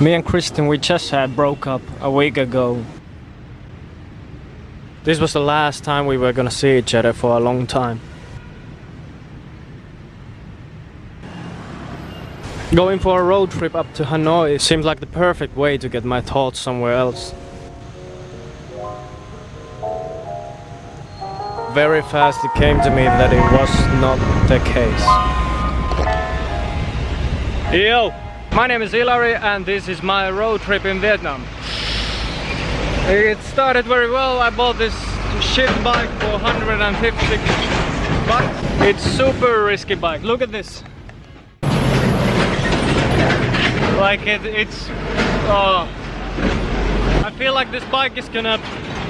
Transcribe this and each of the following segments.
Me and Kristen, we just had broke up a week ago. This was the last time we were gonna see each other for a long time. Going for a road trip up to Hanoi seemed like the perfect way to get my thoughts somewhere else. Very fast it came to me that it was not the case. Yo! My name is Hilary and this is my road trip in Vietnam. It started very well. I bought this shit bike for 150 bucks. It's super risky bike. Look at this. Like it, it's... Oh. I feel like this bike is gonna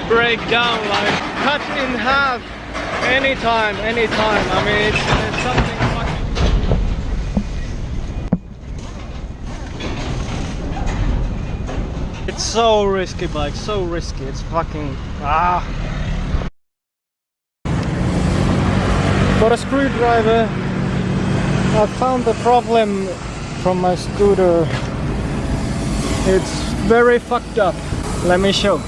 break down, like cut in half anytime, anytime. I mean, it's, it's something It's so risky bike, so risky. It's fucking ah. For a screwdriver, I found the problem from my scooter. It's very fucked up. Let me show.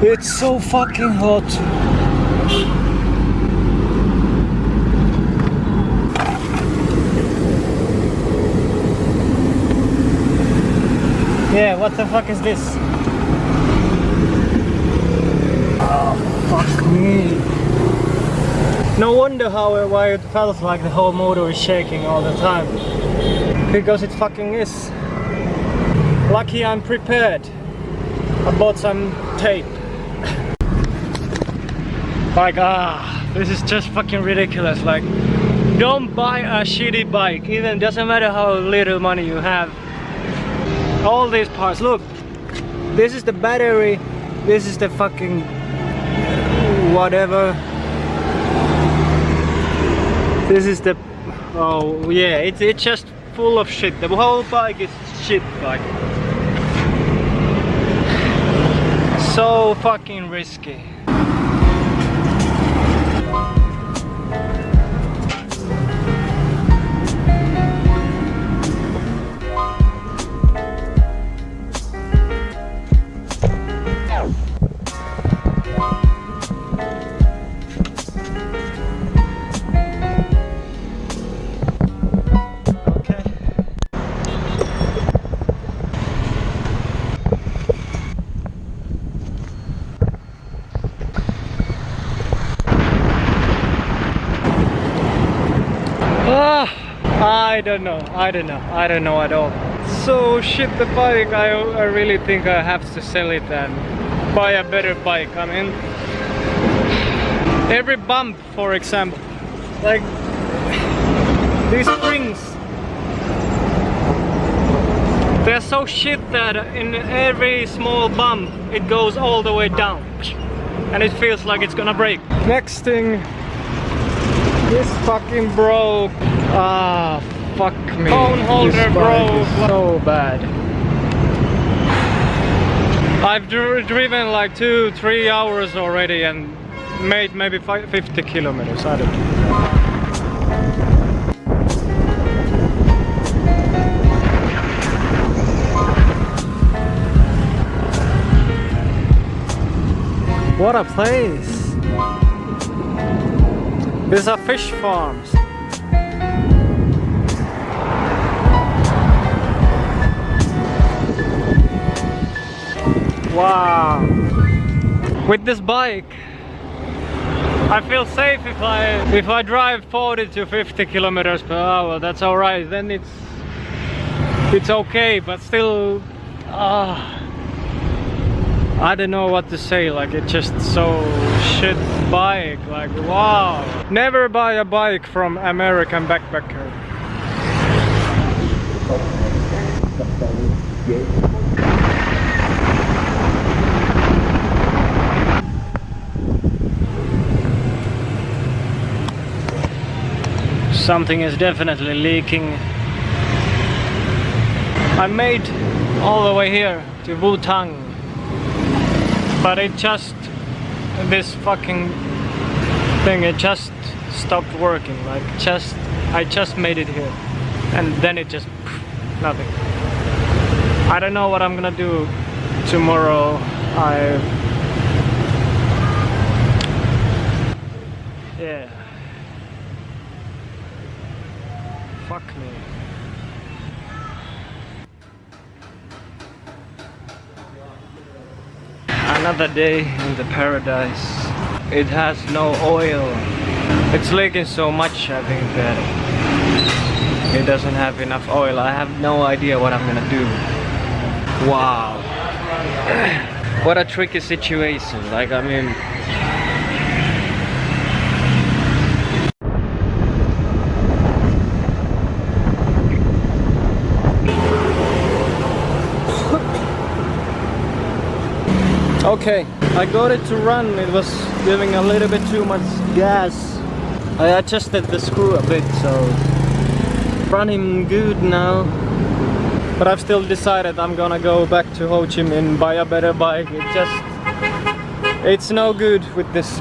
It's so fucking hot. Yeah, what the fuck is this? Oh, fuck me. No wonder how why it felt like the whole motor is shaking all the time. Because it fucking is. Lucky I'm prepared. I bought some tape. like, ah, this is just fucking ridiculous. Like, don't buy a shitty bike. Even doesn't matter how little money you have all these parts. Look this is the battery. This is the fucking whatever. This is the oh yeah it's it's just full of shit. The whole bike is shit bike so fucking risky I don't know, I don't know, I don't know at all. So shit the bike, I, I really think I have to sell it and buy a better bike. I mean, every bump for example, like these springs, they're so shit that in every small bump it goes all the way down and it feels like it's gonna break. Next thing, this fucking broke. Ah, fuck me. Phone holder bro. So bad. I've dr driven like two, three hours already and made maybe five, 50 kilometers. I don't know. What a place! These are fish farms. Wow. With this bike, I feel safe if I if I drive 40 to 50 kilometers per hour. That's all right. Then it's it's okay, but still, uh, I don't know what to say. Like it's just so shit bike. Like wow. Never buy a bike from American backpacker. Something is definitely leaking. I made all the way here to Vung Tau but it just this fucking thing it just stopped working like just I just made it here and then it just nothing. I don't know what I'm gonna do tomorrow. I yeah. Fuck me. Another day in the paradise. It has no oil. It's leaking so much I think that it doesn't have enough oil. I have no idea what I'm gonna do. Wow. what a tricky situation. Like I mean Okay, I got it to run. It was giving a little bit too much gas. I adjusted the screw a bit, so running good now. But I've still decided I'm gonna go back to Ho Chi Minh, buy a better bike. It just, it's no good with this